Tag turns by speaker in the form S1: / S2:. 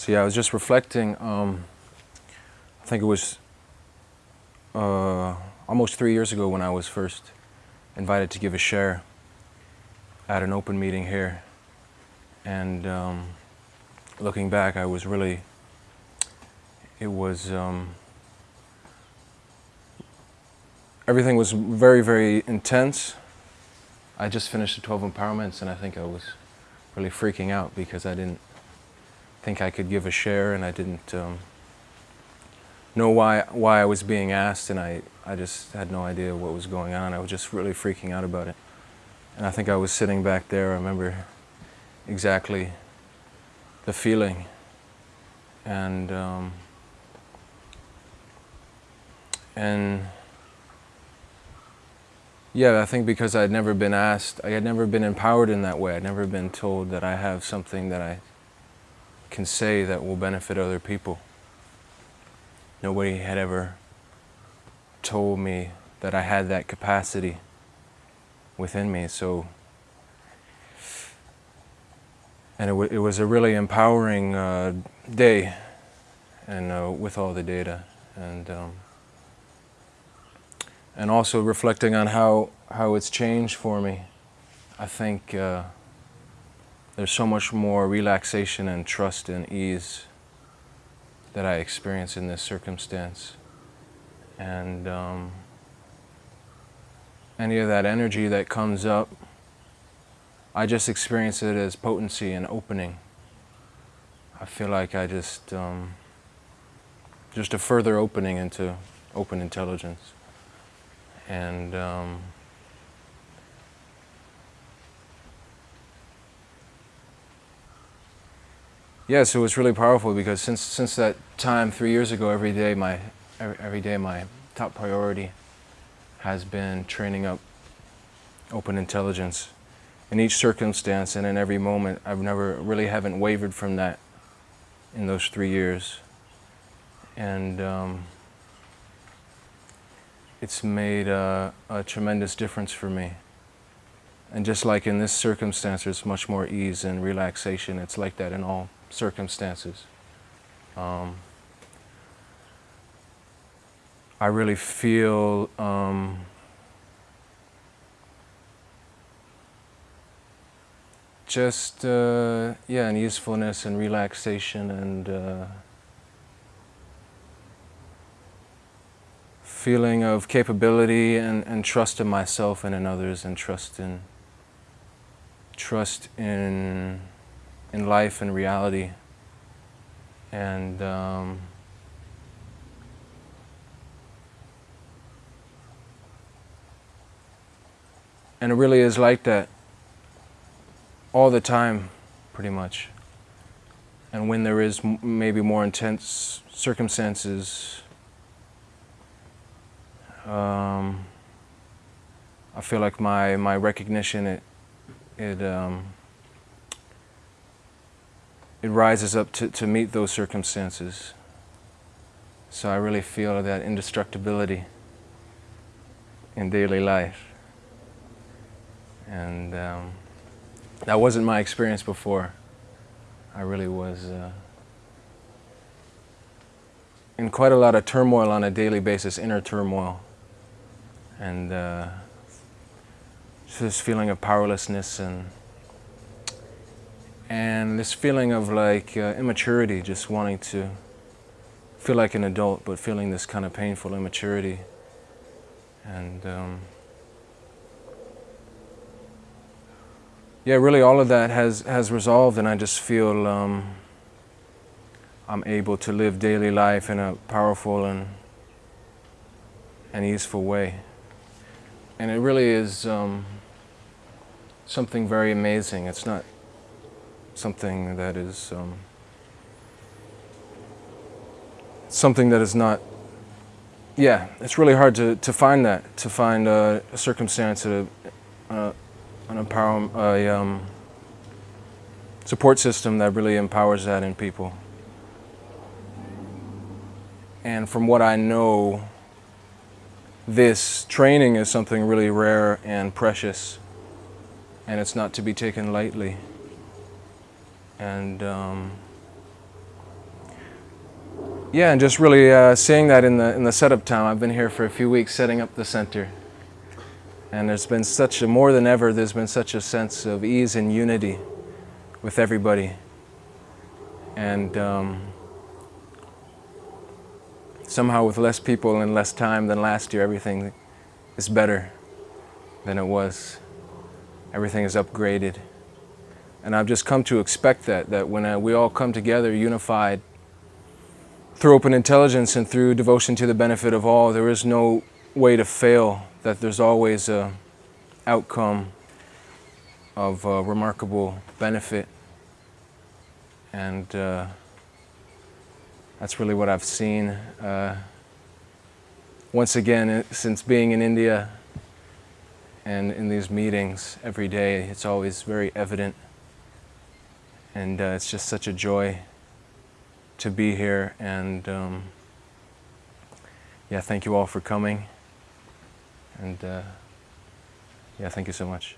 S1: So yeah, I was just reflecting. Um, I think it was uh, almost three years ago when I was first invited to give a share at an open meeting here. And um, looking back, I was really, it was, um, everything was very, very intense. I just finished the 12 empowerments and I think I was really freaking out because I didn't think I could give a share and I didn't um, know why, why I was being asked and I, I just had no idea what was going on. I was just really freaking out about it. And I think I was sitting back there, I remember exactly the feeling. And, um, and yeah, I think because I'd never been asked, I had never been empowered in that way. I'd never been told that I have something that I can say that will benefit other people. Nobody had ever told me that I had that capacity within me. So, and it, it was a really empowering uh, day, and uh, with all the data, and um, and also reflecting on how how it's changed for me. I think uh, there's so much more relaxation and trust and ease that I experience in this circumstance. And um, any of that energy that comes up, I just experience it as potency and opening. I feel like I just, um, just a further opening into open intelligence. And um, Yes, it was really powerful because since since that time three years ago, every day my every, every day my top priority has been training up open intelligence in each circumstance and in every moment. I've never really haven't wavered from that in those three years, and um, it's made a, a tremendous difference for me. And just like in this circumstance, there's much more ease and relaxation. It's like that in all circumstances. Um, I really feel um, just, uh, yeah, an easefulness and relaxation and uh, feeling of capability and, and trust in myself and in others and trust in, trust in in life and reality. And um, and it really is like that all the time, pretty much. And when there is maybe more intense circumstances, um, I feel like my, my recognition, it, it um, it rises up to, to meet those circumstances. So I really feel that indestructibility in daily life. And um, that wasn't my experience before. I really was uh, in quite a lot of turmoil on a daily basis, inner turmoil. And uh, this feeling of powerlessness and and this feeling of like uh, immaturity, just wanting to feel like an adult, but feeling this kind of painful immaturity. And um, yeah, really all of that has, has resolved and I just feel um, I'm able to live daily life in a powerful and, and easeful way. And it really is um, something very amazing. It's not something that is um, something that is not yeah it's really hard to, to find that to find a, a circumstance a, a, an empower a um, support system that really empowers that in people and from what I know this training is something really rare and precious and it's not to be taken lightly and um, Yeah, and just really uh, seeing that in the in the setup time. I've been here for a few weeks setting up the center, and there's been such a more than ever. There's been such a sense of ease and unity with everybody, and um, somehow with less people and less time than last year, everything is better than it was. Everything is upgraded, and I've just come to expect that. That when uh, we all come together, unified through open intelligence and through devotion to the benefit of all, there is no way to fail, that there's always a outcome of uh, remarkable benefit. And uh, that's really what I've seen. Uh, once again, uh, since being in India and in these meetings every day, it's always very evident. And uh, it's just such a joy to be here and um, yeah thank you all for coming and uh, yeah thank you so much